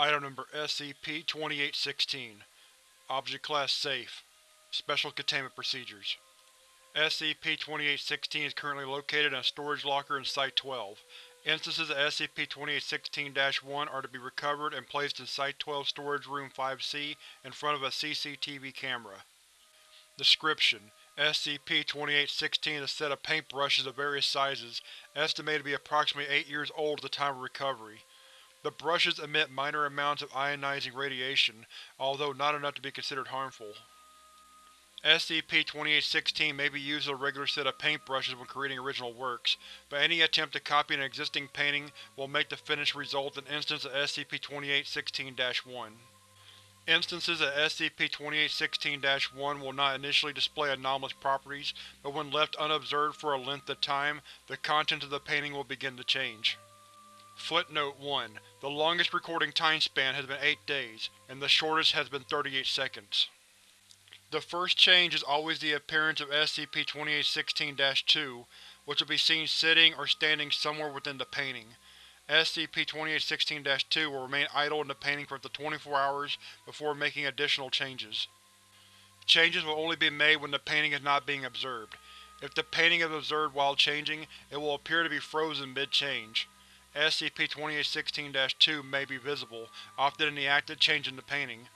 Item Number SCP-2816 Object Class Safe Special Containment Procedures SCP-2816 is currently located in a storage locker in Site-12. Instances of SCP-2816-1 are to be recovered and placed in Site-12 Storage Room 5C in front of a CCTV camera. Description: SCP-2816 is a set of paintbrushes of various sizes, estimated to be approximately 8 years old at the time of recovery. The brushes emit minor amounts of ionizing radiation, although not enough to be considered harmful. SCP-2816 may be used as a regular set of paintbrushes when creating original works, but any attempt to copy an existing painting will make the finished result an instance of SCP-2816-1. Instances of SCP-2816-1 will not initially display anomalous properties, but when left unobserved for a length of time, the contents of the painting will begin to change. Footnote 1. The longest recording time span has been 8 days, and the shortest has been 38 seconds. The first change is always the appearance of SCP-2816-2, which will be seen sitting or standing somewhere within the painting. SCP-2816-2 will remain idle in the painting for up to 24 hours before making additional changes. Changes will only be made when the painting is not being observed. If the painting is observed while changing, it will appear to be frozen mid-change. SCP-2816-2 may be visible, often in the act of changing the painting.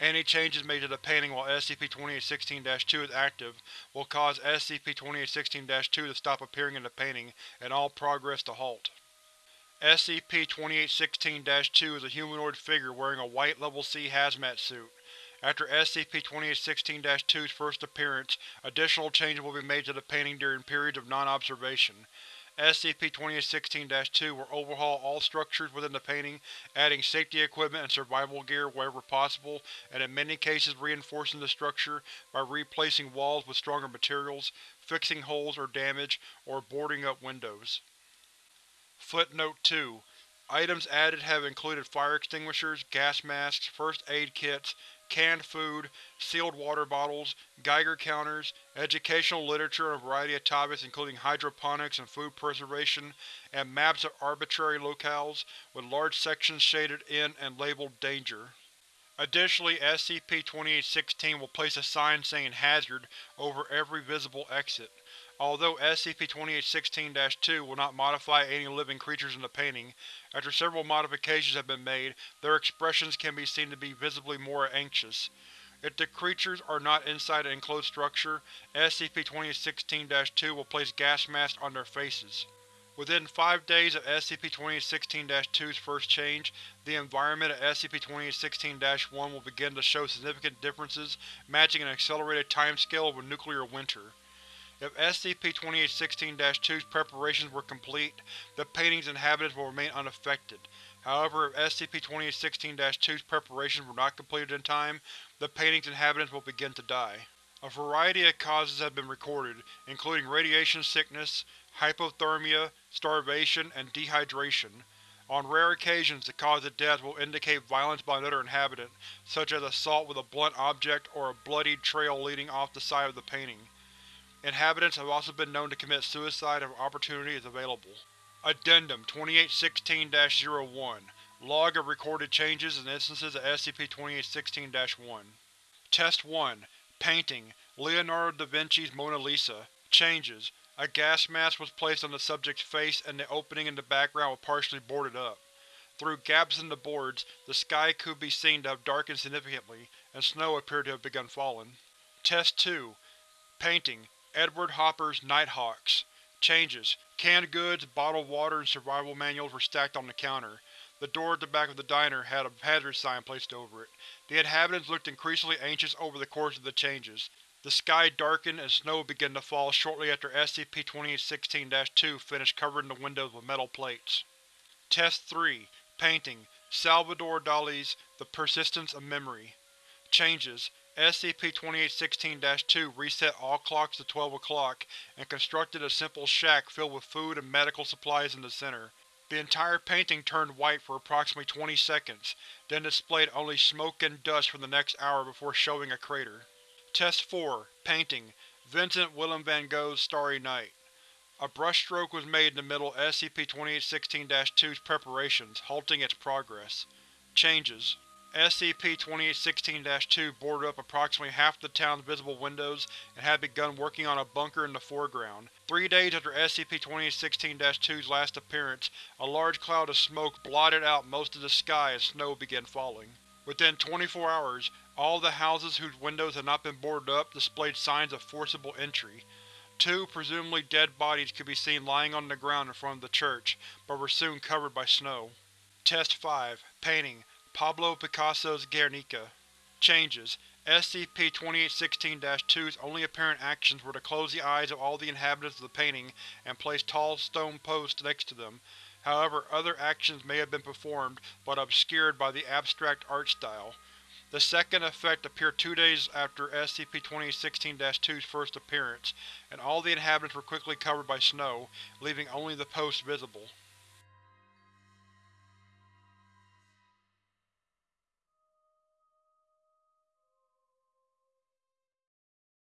Any changes made to the painting while SCP-2816-2 is active will cause SCP-2816-2 to stop appearing in the painting and all progress to halt. SCP-2816-2 is a humanoid figure wearing a white Level C hazmat suit. After SCP-2816-2's first appearance, additional changes will be made to the painting during periods of non-observation. SCP-2816-2 will overhaul all structures within the painting, adding safety equipment and survival gear wherever possible, and in many cases reinforcing the structure by replacing walls with stronger materials, fixing holes or damage, or boarding up windows. Footnote 2. Items added have included fire extinguishers, gas masks, first aid kits, canned food, sealed water bottles, Geiger counters, educational literature on a variety of topics including hydroponics and food preservation, and maps of arbitrary locales, with large sections shaded in and labeled Danger. Additionally, SCP-2816 will place a sign saying Hazard over every visible exit. Although SCP-2816-2 will not modify any living creatures in the painting, after several modifications have been made, their expressions can be seen to be visibly more anxious. If the creatures are not inside an enclosed structure, SCP-2816-2 will place gas masks on their faces. Within five days of SCP-2816-2's first change, the environment of SCP-2816-1 will begin to show significant differences matching an accelerated timescale of a nuclear winter. If SCP-2816-2's preparations were complete, the painting's inhabitants will remain unaffected. However, if SCP-2816-2's preparations were not completed in time, the painting's inhabitants will begin to die. A variety of causes have been recorded, including radiation sickness, hypothermia, starvation, and dehydration. On rare occasions, the cause of death will indicate violence by another inhabitant, such as assault with a blunt object or a bloodied trail leading off the side of the painting. Inhabitants have also been known to commit suicide if opportunity is available. Addendum 2816-01 Log of recorded changes and instances of SCP-2816-1 Test 1 Painting. Leonardo da Vinci's Mona Lisa. Changes. A gas mask was placed on the subject's face and the opening in the background was partially boarded up. Through gaps in the boards, the sky could be seen to have darkened significantly, and snow appeared to have begun falling. Test 2 Painting Edward Hopper's Nighthawks Changes: Canned goods, bottled water, and survival manuals were stacked on the counter. The door at the back of the diner had a hazard sign placed over it. The inhabitants looked increasingly anxious over the course of the changes. The sky darkened and snow began to fall shortly after SCP-2816-2 finished covering the windows with metal plates. Test 3 Painting Salvador Dali's The Persistence of Memory Changes: SCP-2816-2 reset all clocks to 12 o'clock and constructed a simple shack filled with food and medical supplies in the center. The entire painting turned white for approximately 20 seconds, then displayed only smoke and dust for the next hour before showing a crater. Test 4 Painting Vincent Willem van Gogh's Starry Night A brushstroke was made in the middle of SCP-2816-2's preparations, halting its progress. Changes SCP-2816-2 boarded up approximately half the town's visible windows and had begun working on a bunker in the foreground. Three days after SCP-2816-2's last appearance, a large cloud of smoke blotted out most of the sky as snow began falling. Within 24 hours, all the houses whose windows had not been boarded up displayed signs of forcible entry. Two, presumably dead bodies could be seen lying on the ground in front of the church, but were soon covered by snow. Test 5 Painting Pablo Picasso's Guernica Changes SCP-2816-2's only apparent actions were to close the eyes of all the inhabitants of the painting and place tall stone posts next to them. However, other actions may have been performed, but obscured by the abstract art style. The second effect appeared two days after SCP-2816-2's first appearance, and all the inhabitants were quickly covered by snow, leaving only the posts visible.